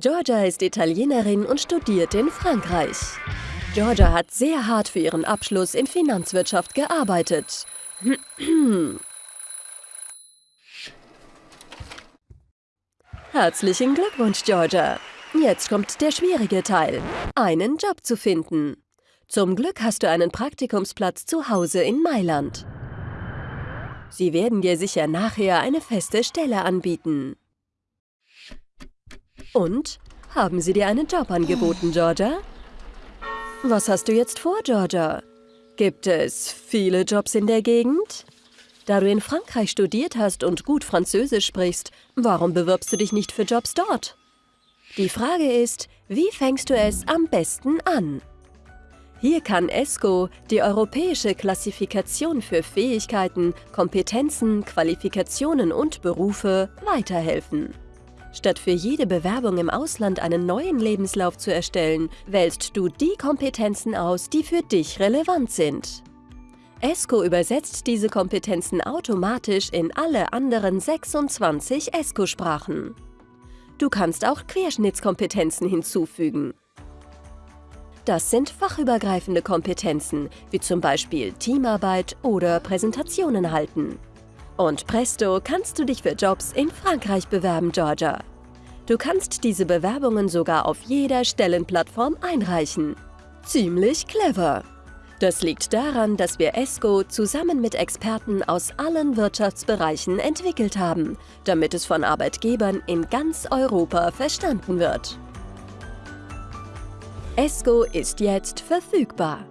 Georgia ist Italienerin und studiert in Frankreich. Georgia hat sehr hart für ihren Abschluss in Finanzwirtschaft gearbeitet. Herzlichen Glückwunsch, Georgia. Jetzt kommt der schwierige Teil, einen Job zu finden. Zum Glück hast du einen Praktikumsplatz zu Hause in Mailand. Sie werden dir sicher nachher eine feste Stelle anbieten. Und? Haben sie dir einen Job angeboten, Georgia? Was hast du jetzt vor, Georgia? Gibt es viele Jobs in der Gegend? Da du in Frankreich studiert hast und gut Französisch sprichst, warum bewirbst du dich nicht für Jobs dort? Die Frage ist, wie fängst du es am besten an? Hier kann ESCO, die europäische Klassifikation für Fähigkeiten, Kompetenzen, Qualifikationen und Berufe, weiterhelfen. Statt für jede Bewerbung im Ausland einen neuen Lebenslauf zu erstellen, wählst du die Kompetenzen aus, die für dich relevant sind. ESCO übersetzt diese Kompetenzen automatisch in alle anderen 26 ESCO-Sprachen. Du kannst auch Querschnittskompetenzen hinzufügen. Das sind fachübergreifende Kompetenzen, wie zum Beispiel Teamarbeit oder Präsentationen halten. Und presto kannst du dich für Jobs in Frankreich bewerben, Georgia. Du kannst diese Bewerbungen sogar auf jeder Stellenplattform einreichen. Ziemlich clever! Das liegt daran, dass wir ESCO zusammen mit Experten aus allen Wirtschaftsbereichen entwickelt haben, damit es von Arbeitgebern in ganz Europa verstanden wird. ESCO ist jetzt verfügbar.